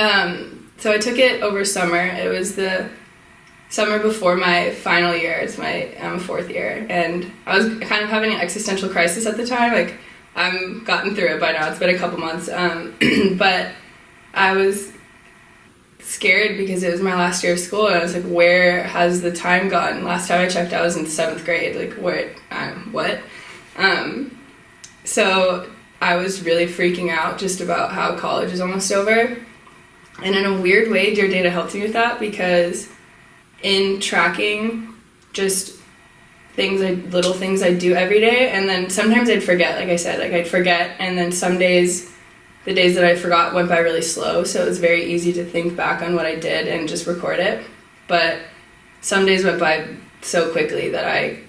Um, so I took it over summer. It was the summer before my final year. It's my um, fourth year, and I was kind of having an existential crisis at the time. Like I'm gotten through it by now. It's been a couple months, um, but I was scared because it was my last year of school, and I was like, "Where has the time gone?" Last time I checked, I was in seventh grade. Like, what? Um, what? Um, so I was really freaking out just about how college is almost over. And in a weird way, Dear Data helped me with that because in tracking just things I little things I do every day and then sometimes I'd forget, like I said, like I'd forget and then some days the days that I forgot went by really slow, so it was very easy to think back on what I did and just record it. But some days went by so quickly that I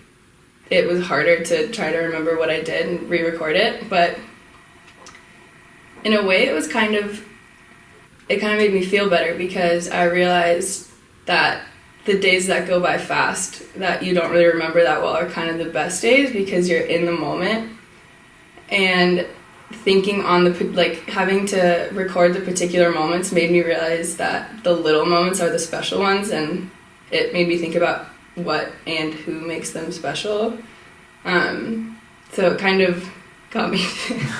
it was harder to try to remember what I did and re-record it, but in a way it was kind of it kind of made me feel better because I realized that the days that go by fast that you don't really remember that well are kind of the best days because you're in the moment. And thinking on the like having to record the particular moments made me realize that the little moments are the special ones and it made me think about what and who makes them special. Um, so it kind of got me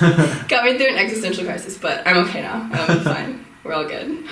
got me through an existential crisis but i'm okay now. I'm fine we're all good